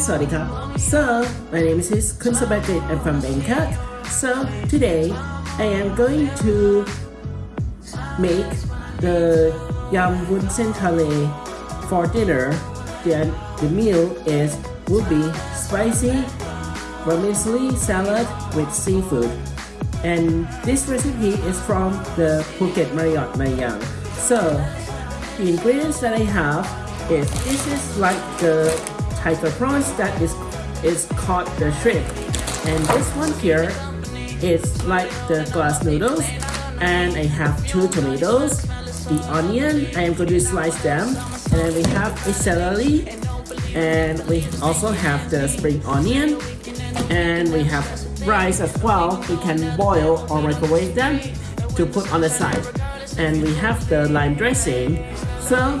Sawadee So, my name is Kun Sabatit. I'm from Bangkok. So, today I am going to make the yam wunsen thale for dinner. Then the meal is will be spicy vermicelli salad with seafood. And this recipe is from the Phuket Marriott Mayang. So, the ingredients that I have is this is like the prawns that is is called the shrimp. And this one here is like the glass noodles and I have two tomatoes the onion I am going to slice them. And then we have a celery and we also have the spring onion and we have rice as well. We can boil or microwave them to put on the side. And we have the lime dressing. So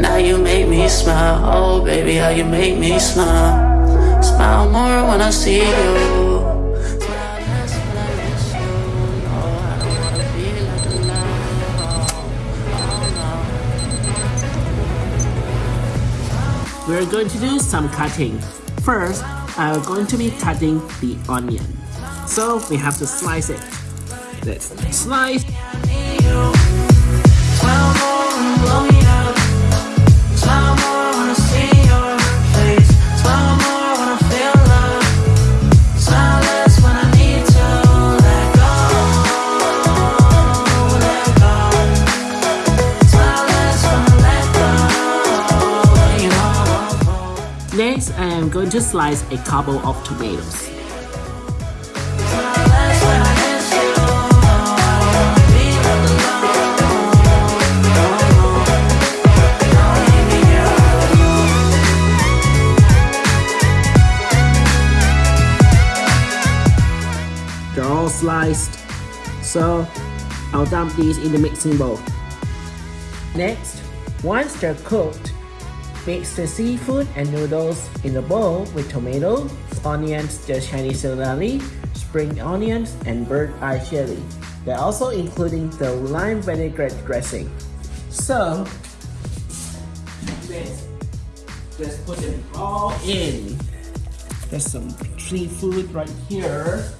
and how you make me smile Oh baby, how you make me smile Smile more when I see you oh, oh, We're going to do some cutting. First, I'm going to be cutting the onion. So we have to slice it. Let's slice. Next, I am going to slice a couple of tomatoes. They're all sliced, so I'll dump these in the mixing bowl. Next, once they're cooked, Mix the seafood and noodles in a bowl with tomato, onions, the Chinese celery, spring onions, and bird eye chili. They're also including the lime vinaigrette dressing. So, just put them all in. There's some seafood right here.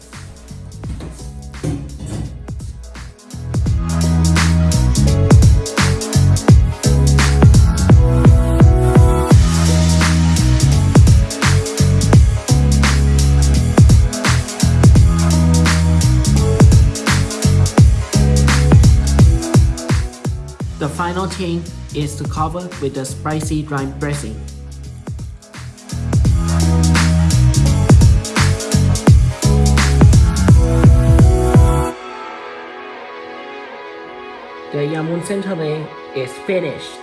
The final thing is to cover with the spicy lime dressing. The yam wunsen is finished.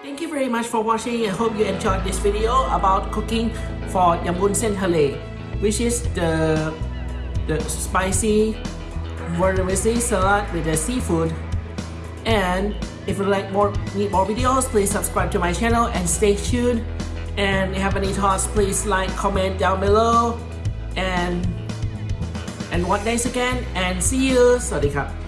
Thank you very much for watching. I hope you enjoyed this video about cooking for yam wunsen, which is the the spicy vermicelli salad with the seafood. And if you like more need more videos, please subscribe to my channel and stay tuned. And if you have any thoughts, please like, comment down below. And and what days again and see you. สวัสดีครับ